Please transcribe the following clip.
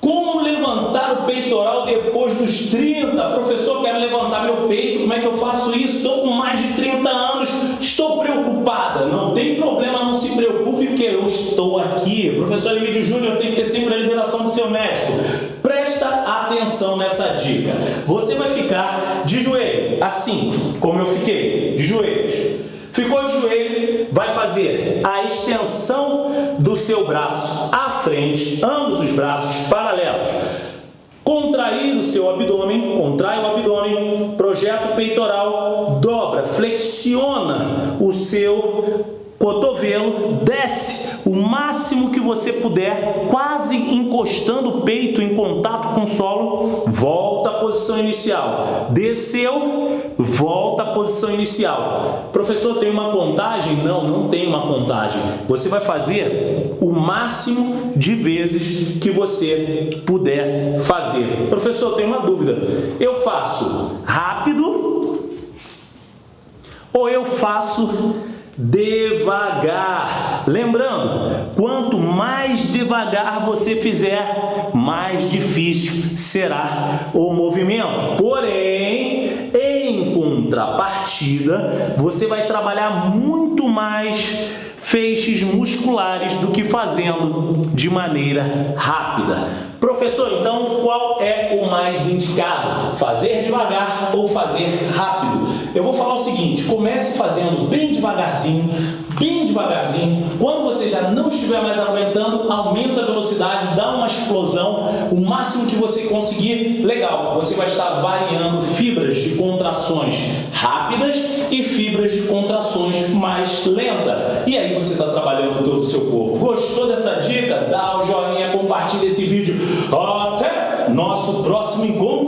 Como levantar o peitoral depois dos 30? Professor, quero levantar meu peito, como é que eu faço isso? Estou com mais de 30 anos, estou preocupada. Não tem problema, não se preocupe, porque eu estou aqui. Professor Emílio Júnior tem que ter sempre a liberação do seu médico. Presta atenção nessa dica. Você vai ficar de joelho, assim como eu fiquei, de joelhos. Ficou de joelho, vai fazer a extensão do seu braço frente, ambos os braços paralelos. Contrair o seu abdômen, contrai o abdômen, projeta o peitoral, dobra, flexiona o seu cotovelo, desce o máximo que você puder, quase encostando o peito em contato com o solo, volta à posição inicial. Desceu, volta à posição inicial. Professor, tem uma contagem? Não, não tem uma contagem. Você vai fazer o máximo de vezes que você puder fazer. Professor, tem uma dúvida. Eu faço rápido ou eu faço devagar. Lembrando, quanto mais devagar você fizer, mais difícil será o movimento. Porém, em contrapartida, você vai trabalhar muito mais feixes musculares do que fazendo de maneira rápida. Professor, então qual é o mais indicado? Fazer devagar ou fazer rápido? Eu vou falar o seguinte, comece fazendo bem devagarzinho, bem devagarzinho. Quando você já não estiver mais aguentando, aumenta a velocidade, dá uma explosão, o máximo que você conseguir. Legal, você vai estar variando fibras de contrações rápidas e fibras de contrações mais lenta. E aí você está trabalhando todo o seu corpo. Gostou dessa dica? Dá o joinha, compartilha esse vídeo. Até nosso próximo encontro.